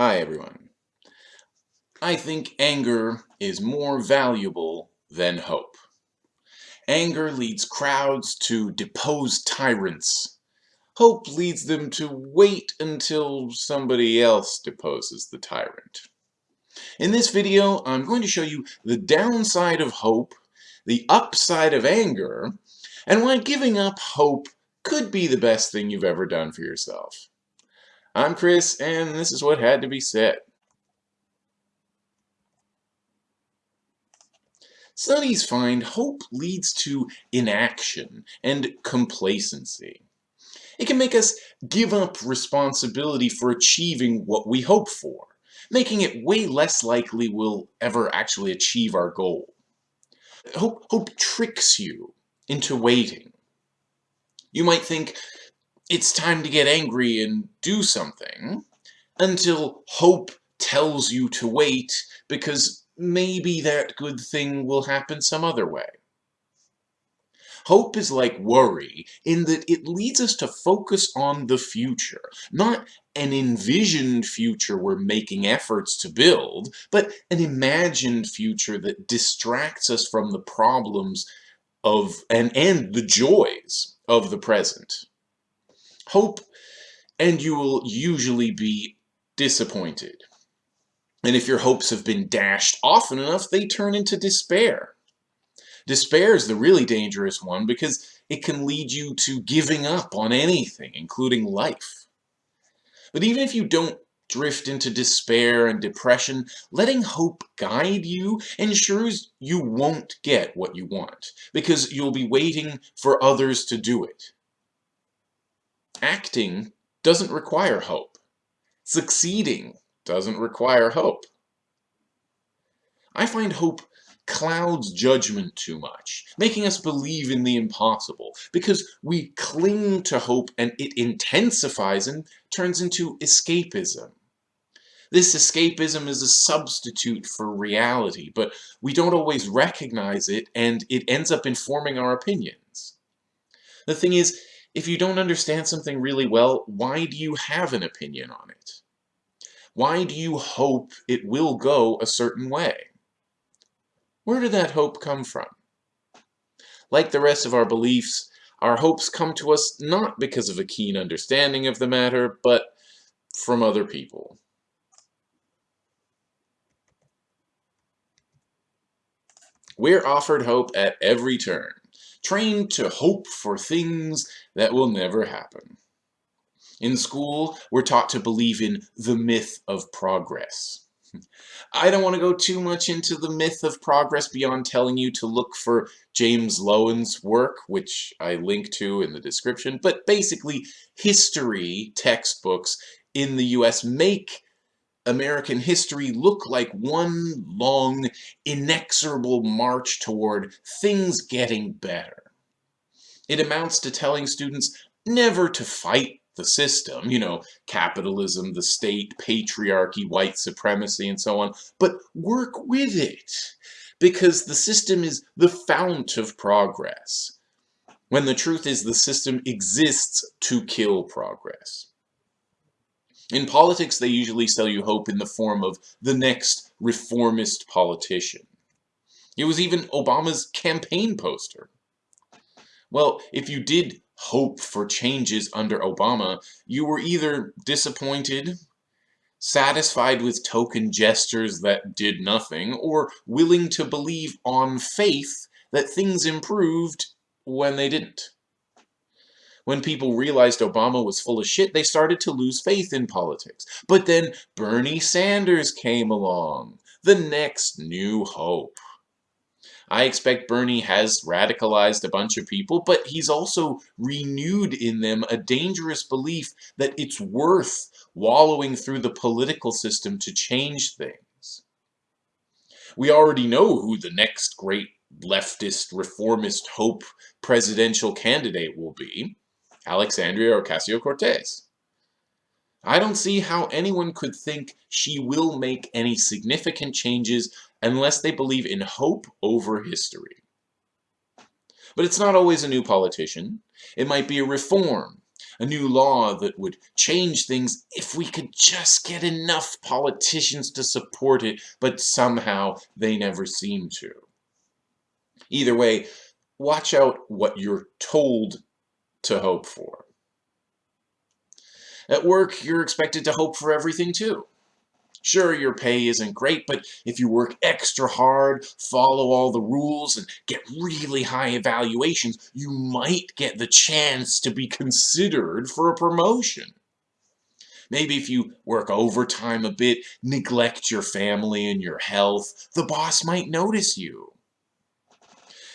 Hi everyone. I think anger is more valuable than hope. Anger leads crowds to depose tyrants. Hope leads them to wait until somebody else deposes the tyrant. In this video, I'm going to show you the downside of hope, the upside of anger, and why giving up hope could be the best thing you've ever done for yourself. I'm Chris, and this is what had to be said. Studies find hope leads to inaction and complacency. It can make us give up responsibility for achieving what we hope for, making it way less likely we'll ever actually achieve our goal. Hope, hope tricks you into waiting. You might think, it's time to get angry and do something until hope tells you to wait because maybe that good thing will happen some other way. Hope is like worry in that it leads us to focus on the future, not an envisioned future we're making efforts to build, but an imagined future that distracts us from the problems of and, and the joys of the present hope, and you will usually be disappointed. And if your hopes have been dashed often enough, they turn into despair. Despair is the really dangerous one because it can lead you to giving up on anything, including life. But even if you don't drift into despair and depression, letting hope guide you ensures you won't get what you want, because you'll be waiting for others to do it. Acting doesn't require hope. Succeeding doesn't require hope. I find hope clouds judgment too much, making us believe in the impossible, because we cling to hope and it intensifies and turns into escapism. This escapism is a substitute for reality, but we don't always recognize it and it ends up informing our opinions. The thing is, if you don't understand something really well, why do you have an opinion on it? Why do you hope it will go a certain way? Where did that hope come from? Like the rest of our beliefs, our hopes come to us not because of a keen understanding of the matter, but from other people. We're offered hope at every turn trained to hope for things that will never happen. In school, we're taught to believe in the myth of progress. I don't want to go too much into the myth of progress beyond telling you to look for James Loewen's work, which I link to in the description, but basically history textbooks in the US make American history look like one long, inexorable march toward things getting better. It amounts to telling students never to fight the system, you know, capitalism, the state, patriarchy, white supremacy, and so on, but work with it, because the system is the fount of progress, when the truth is the system exists to kill progress. In politics, they usually sell you hope in the form of the next reformist politician. It was even Obama's campaign poster. Well, if you did hope for changes under Obama, you were either disappointed, satisfied with token gestures that did nothing, or willing to believe on faith that things improved when they didn't. When people realized Obama was full of shit, they started to lose faith in politics. But then Bernie Sanders came along, the next new hope. I expect Bernie has radicalized a bunch of people, but he's also renewed in them a dangerous belief that it's worth wallowing through the political system to change things. We already know who the next great leftist, reformist hope presidential candidate will be. Alexandria Ocasio-Cortez. I don't see how anyone could think she will make any significant changes unless they believe in hope over history. But it's not always a new politician. It might be a reform, a new law that would change things if we could just get enough politicians to support it, but somehow they never seem to. Either way, watch out what you're told to hope for. At work, you're expected to hope for everything too. Sure, your pay isn't great, but if you work extra hard, follow all the rules, and get really high evaluations, you might get the chance to be considered for a promotion. Maybe if you work overtime a bit, neglect your family and your health, the boss might notice you.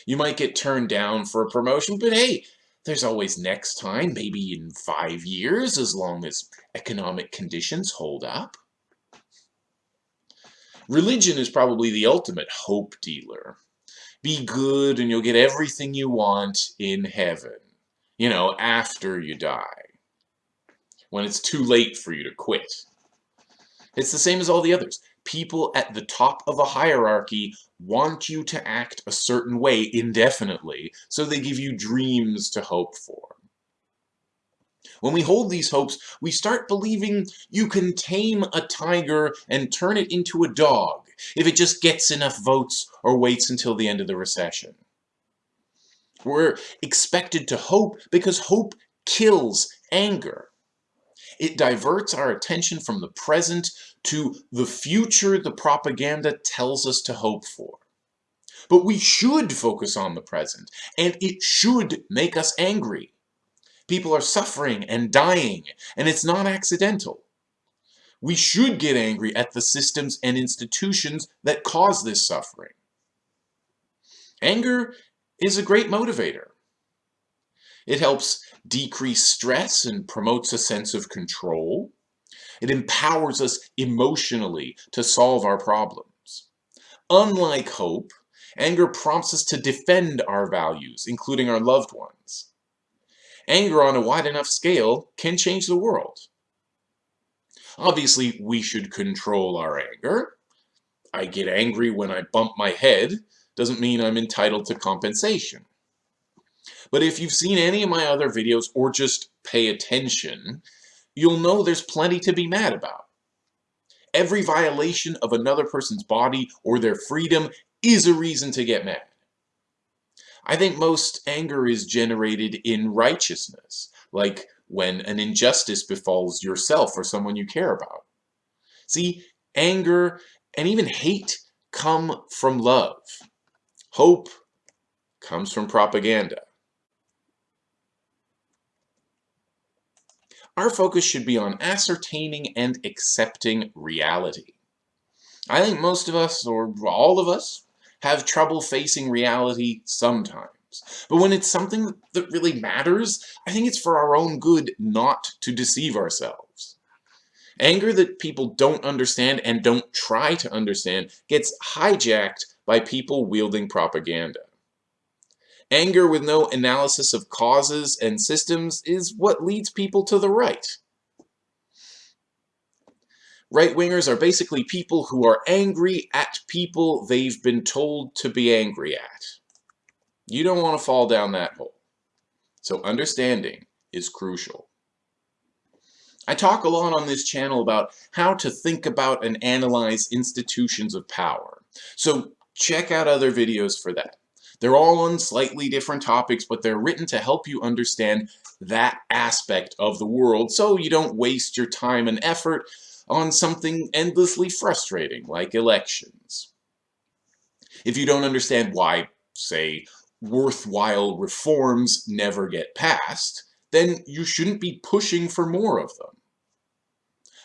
You might get turned down for a promotion, but hey, there's always next time, maybe in five years, as long as economic conditions hold up. Religion is probably the ultimate hope dealer. Be good and you'll get everything you want in heaven. You know, after you die. When it's too late for you to quit. It's the same as all the others. People at the top of a hierarchy want you to act a certain way indefinitely, so they give you dreams to hope for. When we hold these hopes, we start believing you can tame a tiger and turn it into a dog if it just gets enough votes or waits until the end of the recession. We're expected to hope because hope kills anger. It diverts our attention from the present to the future the propaganda tells us to hope for. But we should focus on the present, and it should make us angry. People are suffering and dying, and it's not accidental. We should get angry at the systems and institutions that cause this suffering. Anger is a great motivator. It helps decrease stress and promotes a sense of control. It empowers us emotionally to solve our problems. Unlike hope, anger prompts us to defend our values, including our loved ones anger on a wide enough scale can change the world. Obviously, we should control our anger. I get angry when I bump my head doesn't mean I'm entitled to compensation. But if you've seen any of my other videos or just pay attention, you'll know there's plenty to be mad about. Every violation of another person's body or their freedom is a reason to get mad. I think most anger is generated in righteousness, like when an injustice befalls yourself or someone you care about. See, anger and even hate come from love. Hope comes from propaganda. Our focus should be on ascertaining and accepting reality. I think most of us, or all of us, have trouble facing reality sometimes. But when it's something that really matters, I think it's for our own good not to deceive ourselves. Anger that people don't understand and don't try to understand gets hijacked by people wielding propaganda. Anger with no analysis of causes and systems is what leads people to the right. Right-wingers are basically people who are angry at people they've been told to be angry at. You don't want to fall down that hole. So understanding is crucial. I talk a lot on this channel about how to think about and analyze institutions of power. So check out other videos for that. They're all on slightly different topics, but they're written to help you understand that aspect of the world so you don't waste your time and effort on something endlessly frustrating like elections. If you don't understand why, say, worthwhile reforms never get passed, then you shouldn't be pushing for more of them.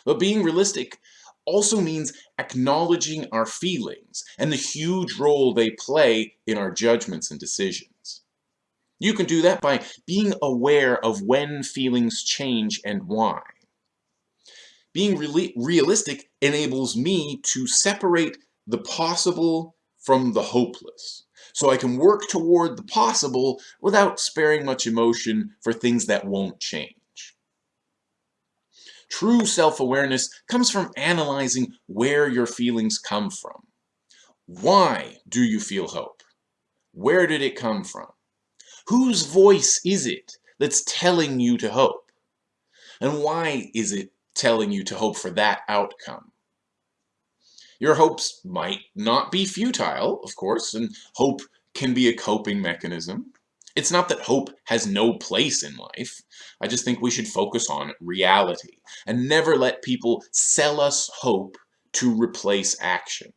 But being realistic also means acknowledging our feelings and the huge role they play in our judgments and decisions. You can do that by being aware of when feelings change and why. Being realistic enables me to separate the possible from the hopeless. So I can work toward the possible without sparing much emotion for things that won't change. True self-awareness comes from analyzing where your feelings come from. Why do you feel hope? Where did it come from? Whose voice is it that's telling you to hope? And why is it telling you to hope for that outcome? Your hopes might not be futile, of course, and hope can be a coping mechanism. It's not that hope has no place in life. I just think we should focus on reality and never let people sell us hope to replace action.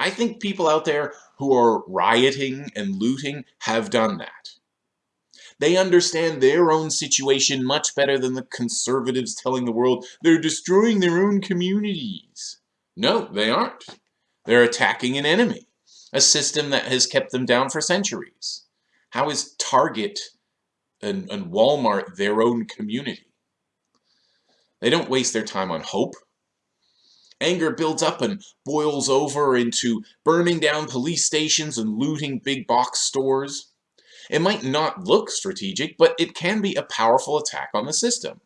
I think people out there who are rioting and looting have done that. They understand their own situation much better than the conservatives telling the world they're destroying their own communities. No, they aren't. They're attacking an enemy, a system that has kept them down for centuries. How is Target and, and Walmart their own community? They don't waste their time on hope Anger builds up and boils over into burning down police stations and looting big box stores. It might not look strategic, but it can be a powerful attack on the system.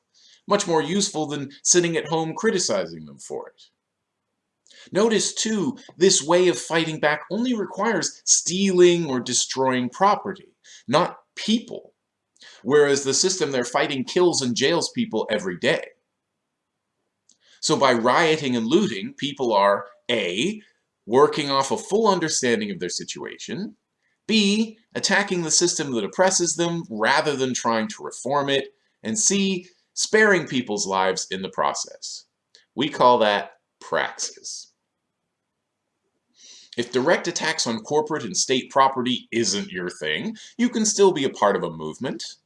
Much more useful than sitting at home criticizing them for it. Notice, too, this way of fighting back only requires stealing or destroying property, not people, whereas the system they're fighting kills and jails people every day. So by rioting and looting, people are A, working off a full understanding of their situation, B, attacking the system that oppresses them rather than trying to reform it, and C, sparing people's lives in the process. We call that praxis. If direct attacks on corporate and state property isn't your thing, you can still be a part of a movement.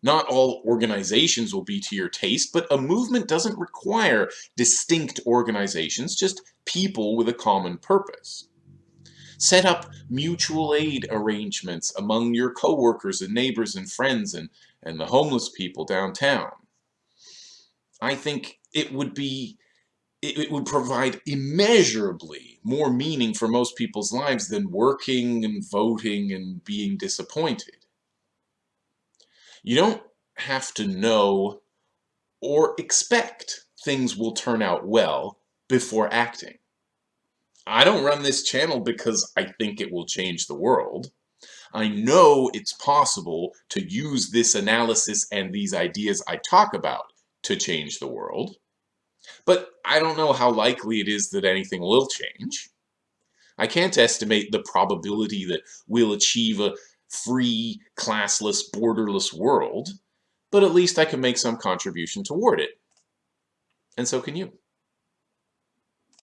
Not all organizations will be to your taste, but a movement doesn't require distinct organizations, just people with a common purpose. Set up mutual aid arrangements among your coworkers and neighbors and friends and, and the homeless people downtown. I think it would be it, would provide immeasurably more meaning for most people's lives than working and voting and being disappointed. You don't have to know or expect things will turn out well before acting. I don't run this channel because I think it will change the world. I know it's possible to use this analysis and these ideas I talk about to change the world. But I don't know how likely it is that anything will change. I can't estimate the probability that we'll achieve a free, classless, borderless world, but at least I can make some contribution toward it. And so can you.